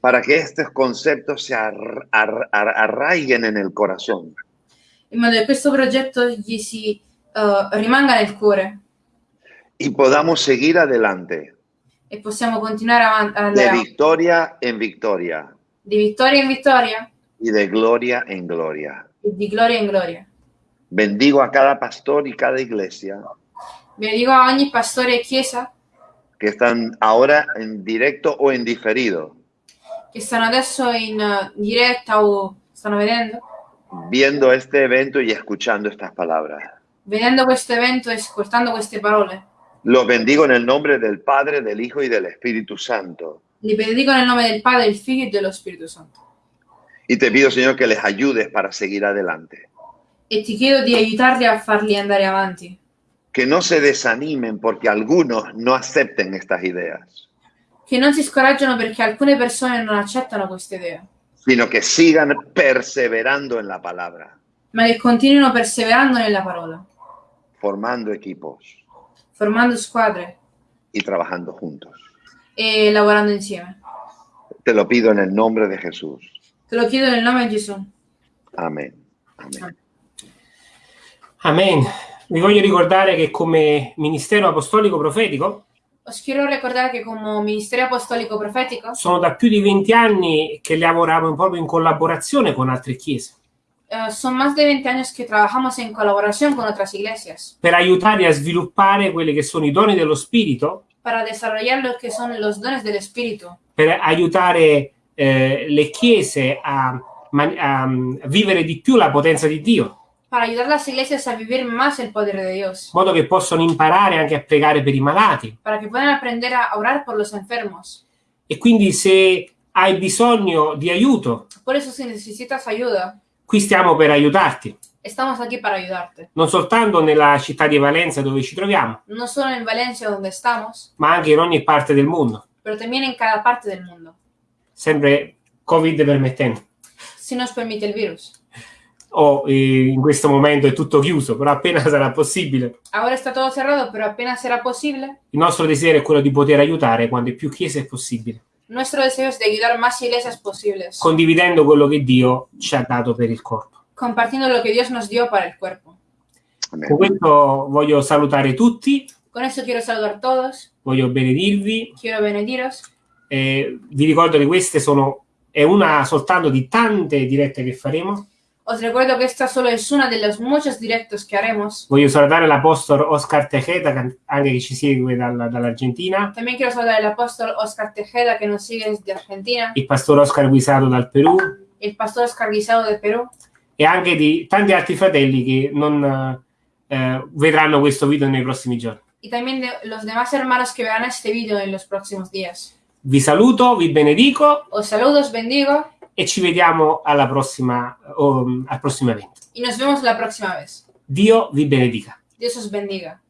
Para que estos conceptos se ar- ar- ar- arraiguen en el corazón. in modo che questo progetto gli si eh, rimanga nel cuore y podamos seguir adelante e possiamo continuare avanti, ad de victoria en victoria di vittoria in vittoria y de gloria en gloria. e di gloria in gloria. Bendigo a cada pastor y cada iglesia Benedico a ogni pastore e chiesa que están ahora en directo o en diferido, che stanno adesso in eh, diretta o stanno vedendo, viendo este evento y escuchando estas palabras. vedendo questo evento e ascoltando queste parole. Los bendigo en el nombre del Padre, del Hijo y del Espíritu Santo. Li benedico nel nome del Padre, del Figlio e dello Spirito Santo. Y te pido, Señor, que les ayudes para seguir adelante. E ti chiedo di aiutarli a farli andare avanti, Que no se desanimen porque algunos no acepten estas ideas, che non si scoraggiano perché alcune persone non accettano queste idee, sino que sigan perseverando en la palabra, ma che continuino perseverando nella parola, formando equipos formando squadre y trabajando juntos. e lavorando insieme. Te lo pido en el nombre de Jesús. Te lo chiedo nel nome di Gesù. Amén. Amén. Amen. Vi voglio ricordare che come ministero apostolico profetico Os quiero recordar que como Ministerio Apostólico Profético sono da più di 20 anni che lavoriamo proprio in collaborazione con altre chiese eh, son más de 20 años que trabajamos en colaboración con otras iglesias per aiutarli a sviluppare quelli che sono i doni dello Spirito, para desarrollar lo que son los dones del Espíritu, per aiutare eh, le chiese a, a mm, vivere di più la potenza di Dio, para ayudar a las iglesias a vivir más el poder de Dios, in modo che possano imparare anche a pregare per i malati. para que puedan aprender a orar por los enfermos. E quindi se hai bisogno di aiuto, Por eso si necesitas ayuda, qui stiamo per aiutarti, estamos aquí para ayudarte. non soltanto nella città di Valenza dove ci troviamo, No solo en Valencia donde estamos, ma anche in ogni parte del mondo, pero también en cada parte del mundo, sempre Covid permettendo. si nos permite el virus. O eh, in questo momento è tutto chiuso, però appena sarà possibile, Ahora está todo cerrado, pero apenas será posible. il nostro desiderio è quello di poter aiutare quante più chiese è possibile, Nuestro deseo es de ayudar más iglesias posibles, condividendo quello che Dio ci ha dato per il corpo. compartiendo lo que Dios nos dio para el cuerpo. Amén. Con questo voglio salutare tutti, Con quiero saludar a todos, voglio benedirvi. quiero benediros. eh, vi ricordo che queste sono è una soltanto di tante dirette che faremo. Os recuerdo que esta solo es una de los muchos directos que haremos. Voglio salutare l'apostolo Oscar Tejeda, che anche che ci segue dalla- dall'Argentina, También quiero saludar al apóstol Oscar Tejeda, que nos sigue desde Argentina, il pastore Oscar Guisato dal Perù el pastor Oscar Guisado de Perú, e anche di tanti altri fratelli che non eh, vedranno questo video nei prossimi giorni. y también de los demás hermanos que verán este vídeo en los próximos días. Vi saluto, vi benedico Os saludo, os bendigo e ci vediamo alla prossima, o, al prossimo evento. y nos vemos la próxima vez. Dio vi benedica. Dios os bendiga.